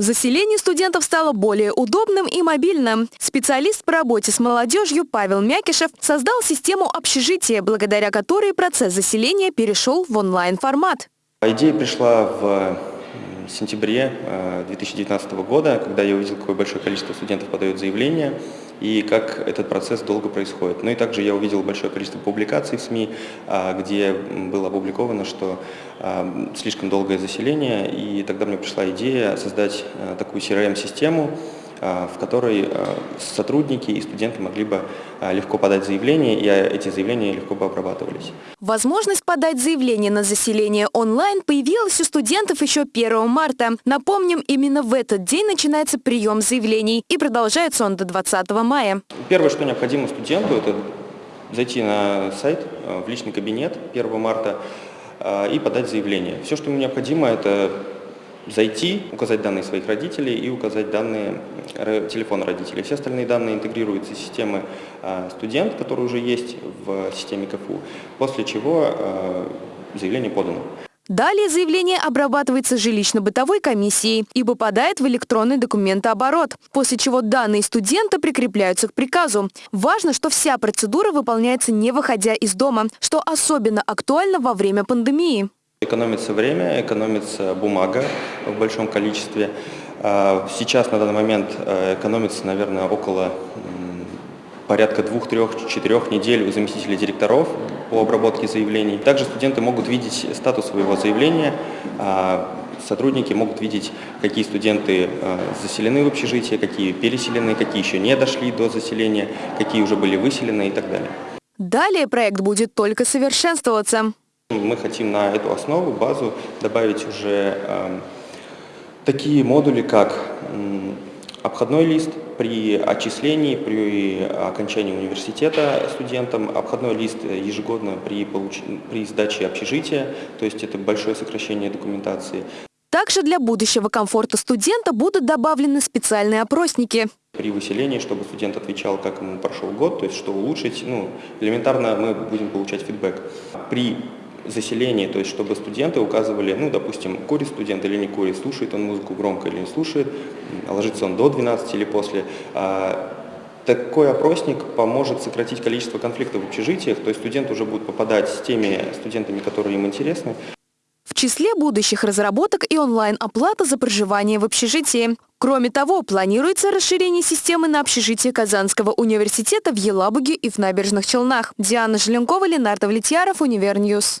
Заселение студентов стало более удобным и мобильным. Специалист по работе с молодежью Павел Мякишев создал систему общежития, благодаря которой процесс заселения перешел в онлайн-формат. Идея пришла в сентябре 2019 э, года, когда я увидел, какое большое количество студентов подают заявление и как этот процесс долго происходит. Ну и также я увидел большое количество публикаций в СМИ, а, где было опубликовано, что а, слишком долгое заселение, и тогда мне пришла идея создать э, такую CRM-систему, а, в которой а, сотрудники и студенты могли бы а, легко подать заявление, и эти заявления легко бы обрабатывались. Возможность подать заявление на заселение онлайн появилась у студентов еще 1 марта. Напомним, именно в этот день начинается прием заявлений, и продолжается он до 20 мая. Первое, что необходимо студенту, это зайти на сайт в личный кабинет 1 марта и подать заявление. Все, что ему необходимо, это зайти, указать данные своих родителей и указать данные телефона родителей. Все остальные данные интегрируются в системы а, студент, который уже есть в системе КФУ, после чего а, заявление подано. Далее заявление обрабатывается жилищно-бытовой комиссией и попадает в электронный документооборот, после чего данные студента прикрепляются к приказу. Важно, что вся процедура выполняется не выходя из дома, что особенно актуально во время пандемии. Экономится время, экономится бумага в большом количестве. А, сейчас на данный момент э, экономится, наверное, около порядка двух, трех, четырех недель у заместителей директоров по обработке заявлений. Также студенты могут видеть статус своего заявления, а, сотрудники могут видеть, какие студенты э, заселены в общежитие, какие переселены, какие еще не дошли до заселения, какие уже были выселены и так далее. Далее проект будет только совершенствоваться. Мы хотим на эту основу, базу добавить уже э, такие модули, как обходной лист при отчислении, при окончании университета студентам, обходной лист ежегодно при, получ... при сдаче общежития, то есть это большое сокращение документации. Также для будущего комфорта студента будут добавлены специальные опросники. При выселении, чтобы студент отвечал, как ему прошел год, то есть что улучшить, ну, элементарно мы будем получать фидбэк. При заселении, то есть чтобы студенты указывали, ну, допустим, курит студент или не курит, слушает он музыку громко или не слушает, ложится он до 12 или после. А, такой опросник поможет сократить количество конфликтов в общежитиях, то есть студент уже будет попадать с теми студентами, которые им интересны. В числе будущих разработок и онлайн-оплата за проживание в общежитии. Кроме того, планируется расширение системы на общежитие Казанского университета в Елабуге и в Набережных Челнах. Диана Желенкова, Ленар Давлетьяров, Univer News.